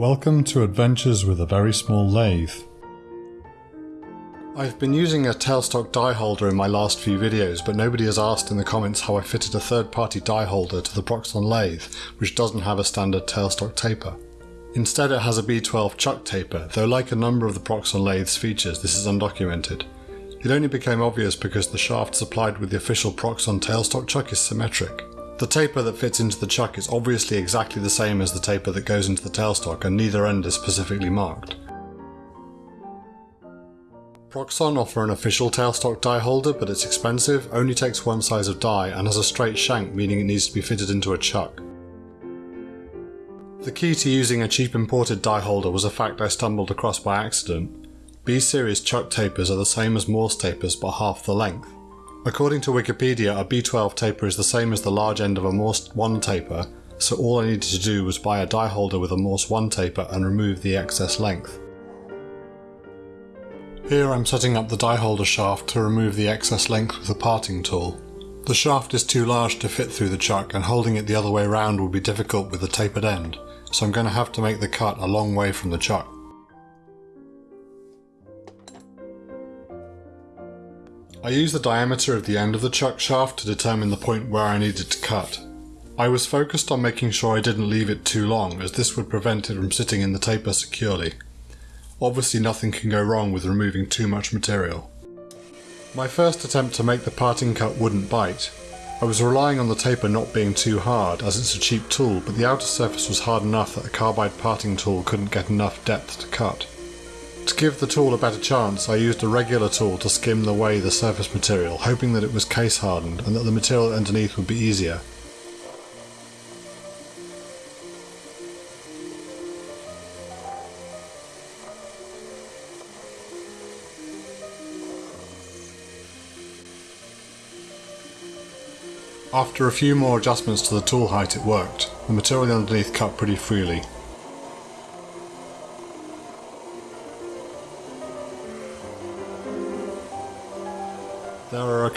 Welcome to Adventures with a Very Small Lathe. I've been using a tailstock die holder in my last few videos, but nobody has asked in the comments how I fitted a third-party die holder to the Proxxon lathe, which doesn't have a standard tailstock taper. Instead it has a B12 chuck taper, though like a number of the Proxxon lathe's features, this is undocumented. It only became obvious because the shaft supplied with the official Proxxon tailstock chuck is symmetric. The taper that fits into the chuck is obviously exactly the same as the taper that goes into the tailstock and neither end is specifically marked. Proxxon offer an official tailstock die holder but it's expensive, only takes one size of die and has a straight shank meaning it needs to be fitted into a chuck. The key to using a cheap imported die holder was a fact I stumbled across by accident. B-series chuck tapers are the same as Morse tapers but half the length. According to Wikipedia, a B12 taper is the same as the large end of a Morse 1 taper, so all I needed to do was buy a die holder with a Morse 1 taper and remove the excess length. Here I'm setting up the die holder shaft to remove the excess length with a parting tool. The shaft is too large to fit through the chuck and holding it the other way around will be difficult with the tapered end, so I'm going to have to make the cut a long way from the chuck. I used the diameter of the end of the chuck shaft to determine the point where I needed to cut. I was focused on making sure I didn't leave it too long as this would prevent it from sitting in the taper securely. Obviously nothing can go wrong with removing too much material. My first attempt to make the parting cut wouldn't bite. I was relying on the taper not being too hard as it's a cheap tool but the outer surface was hard enough that a carbide parting tool couldn't get enough depth to cut. To give the tool a better chance, I used a regular tool to skim away the surface material, hoping that it was case hardened and that the material underneath would be easier. After a few more adjustments to the tool height it worked. The material underneath cut pretty freely,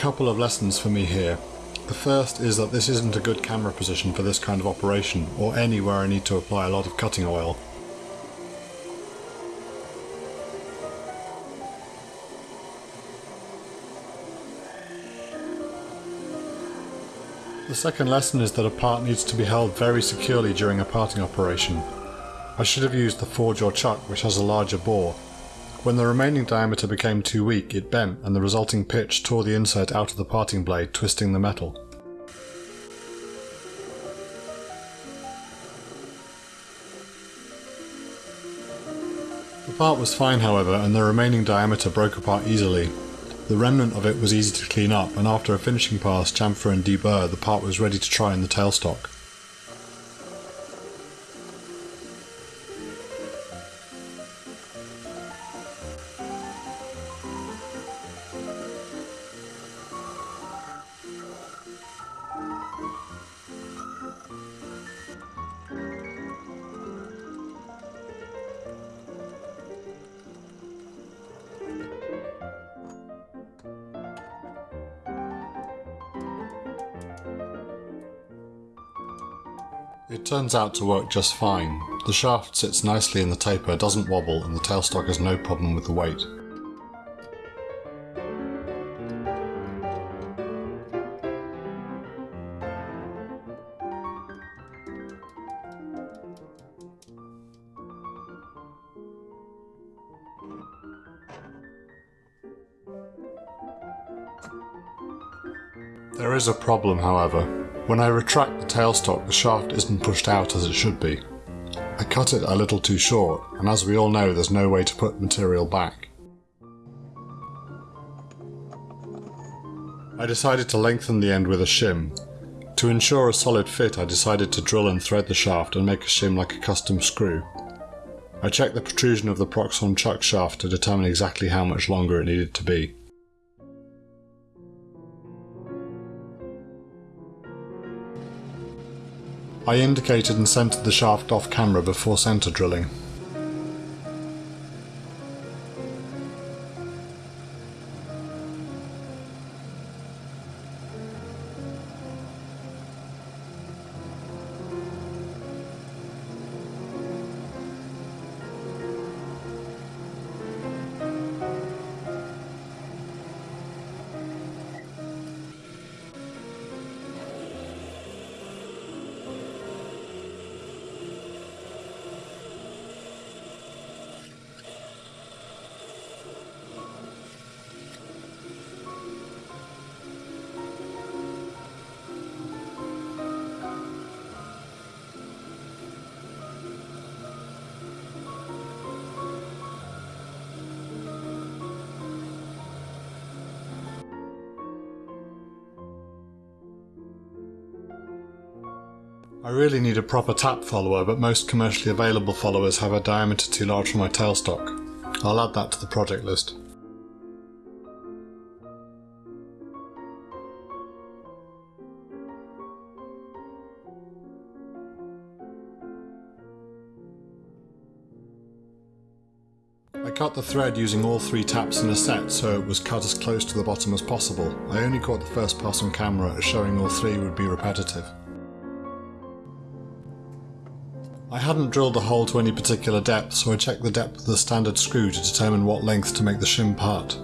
couple of lessons for me here. The first is that this isn't a good camera position for this kind of operation, or anywhere I need to apply a lot of cutting oil. The second lesson is that a part needs to be held very securely during a parting operation. I should have used the four jaw chuck which has a larger bore, when the remaining diameter became too weak, it bent and the resulting pitch tore the insert out of the parting blade, twisting the metal. The part was fine however and the remaining diameter broke apart easily. The remnant of it was easy to clean up and after a finishing pass, chamfer and deburr the part was ready to try in the tailstock. It turns out to work just fine. The shaft sits nicely in the taper, doesn't wobble, and the tailstock has no problem with the weight. There is a problem, however. When I retract the tailstock, the shaft isn't pushed out as it should be. I cut it a little too short, and as we all know there's no way to put material back. I decided to lengthen the end with a shim. To ensure a solid fit I decided to drill and thread the shaft and make a shim like a custom screw. I checked the protrusion of the Proxxon chuck shaft to determine exactly how much longer it needed to be. I indicated and centered the shaft off camera before center drilling. I really need a proper tap follower, but most commercially available followers have a diameter too large for my tailstock. I'll add that to the project list. I cut the thread using all three taps in a set so it was cut as close to the bottom as possible. I only caught the first pass on camera as showing all three would be repetitive. I hadn't drilled the hole to any particular depth so I checked the depth of the standard screw to determine what length to make the shim part.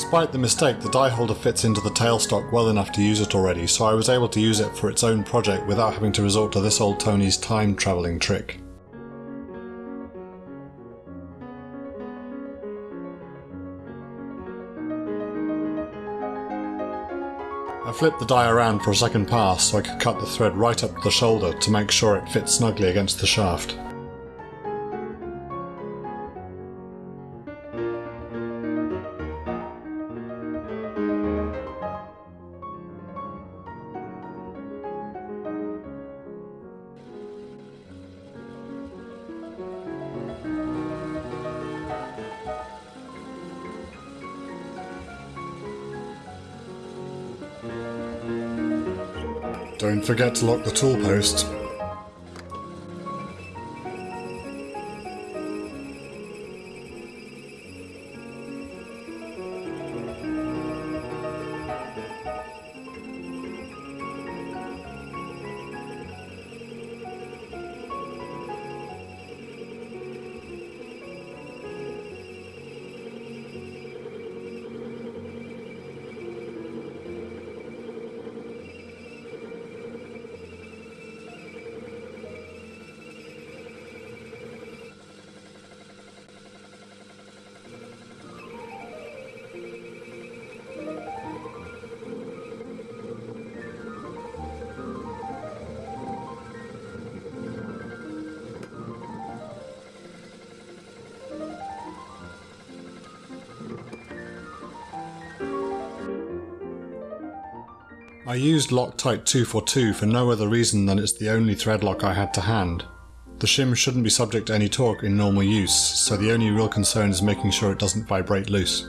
Despite the mistake, the die holder fits into the tailstock well enough to use it already, so I was able to use it for its own project without having to resort to This Old Tony's time travelling trick. I flipped the die around for a second pass so I could cut the thread right up the shoulder to make sure it fits snugly against the shaft. Don't forget to lock the tool post. I used Loctite 242 for no other reason than it's the only thread lock I had to hand. The shim shouldn't be subject to any torque in normal use, so the only real concern is making sure it doesn't vibrate loose.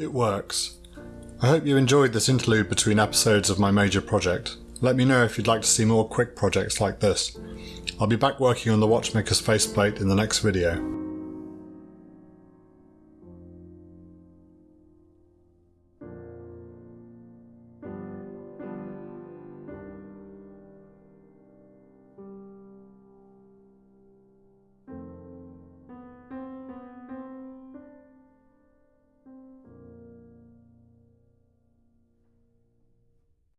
It works. I hope you enjoyed this interlude between episodes of my major project. Let me know if you'd like to see more quick projects like this. I'll be back working on the watchmaker's faceplate in the next video.